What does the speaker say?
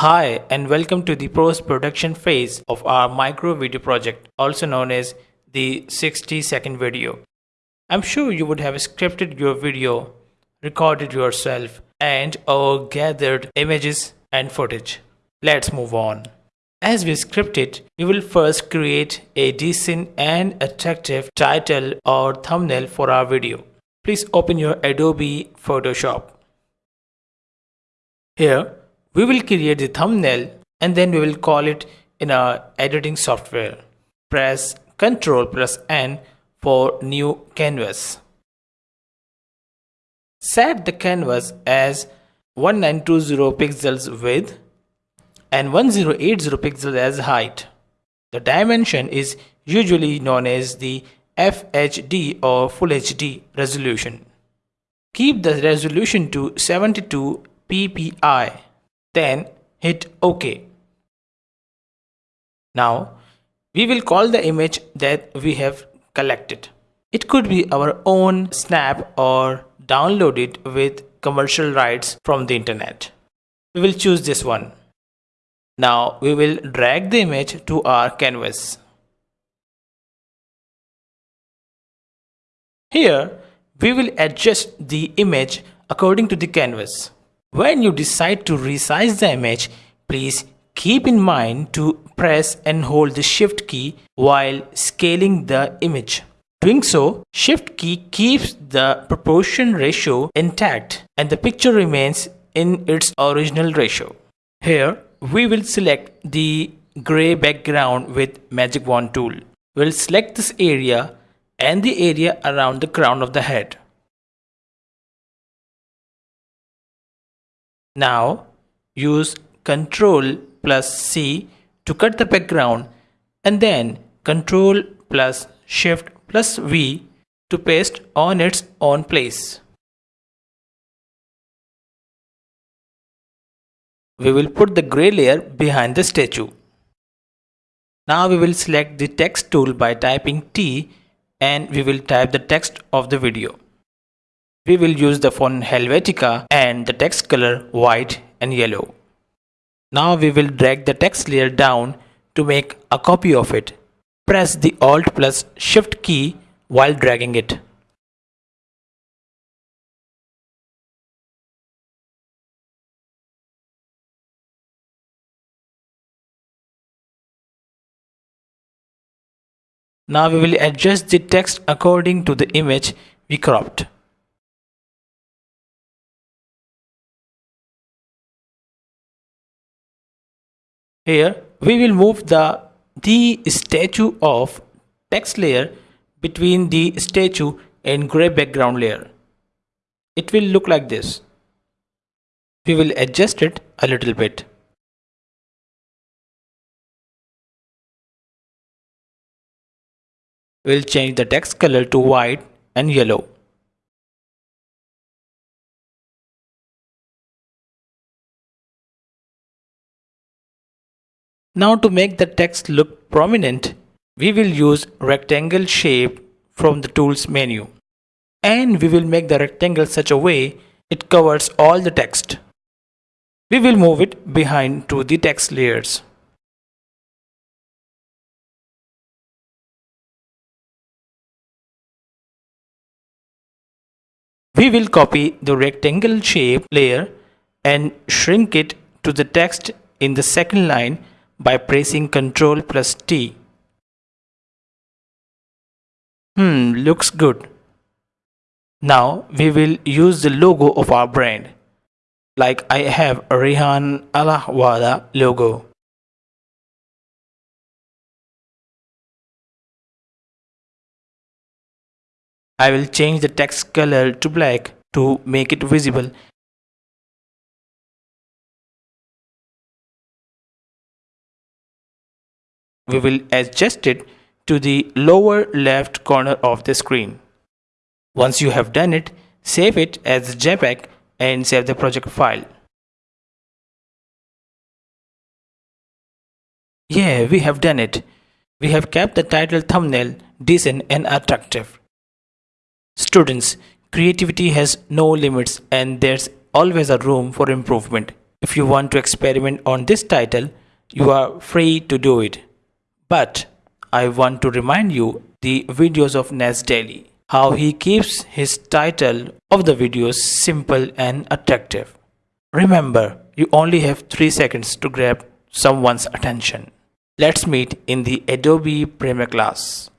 Hi and welcome to the post-production phase of our micro video project, also known as the 60 second video. I'm sure you would have scripted your video, recorded yourself, and or gathered images and footage. Let's move on. As we script it, we will first create a decent and attractive title or thumbnail for our video. Please open your Adobe Photoshop. Here, we will create the thumbnail and then we will call it in our editing software. Press Ctrl plus N for new canvas. Set the canvas as 1920 pixels width and 1080 pixels as height. The dimension is usually known as the FHD or Full HD resolution. Keep the resolution to 72 ppi. Then hit OK. Now we will call the image that we have collected. It could be our own snap or download it with commercial rights from the internet. We will choose this one. Now we will drag the image to our canvas. Here we will adjust the image according to the canvas. When you decide to resize the image, please keep in mind to press and hold the shift key while scaling the image. Doing so, shift key keeps the proportion ratio intact and the picture remains in its original ratio. Here, we will select the gray background with magic wand tool. We'll select this area and the area around the crown of the head. Now use Ctrl plus C to cut the background and then Ctrl plus Shift plus V to paste on its own place. We will put the grey layer behind the statue. Now we will select the text tool by typing T and we will type the text of the video. We will use the font Helvetica and the text color white and yellow. Now we will drag the text layer down to make a copy of it. Press the Alt plus Shift key while dragging it. Now we will adjust the text according to the image we cropped. Here we will move the, the statue of text layer between the statue and gray background layer. It will look like this. We will adjust it a little bit. We'll change the text color to white and yellow. Now to make the text look prominent, we will use rectangle shape from the tools menu. And we will make the rectangle such a way it covers all the text. We will move it behind to the text layers. We will copy the rectangle shape layer and shrink it to the text in the second line by pressing Ctrl plus T. Hmm, looks good. Now we will use the logo of our brand. Like I have Rehan Alahwada logo. I will change the text color to black to make it visible we will adjust it to the lower left corner of the screen. Once you have done it, save it as JPEG and save the project file. Yeah, we have done it. We have kept the title thumbnail decent and attractive. Students, creativity has no limits and there's always a room for improvement. If you want to experiment on this title, you are free to do it. But I want to remind you the videos of Nas Daily, how he keeps his title of the videos simple and attractive. Remember, you only have 3 seconds to grab someone's attention. Let's meet in the Adobe Premiere class.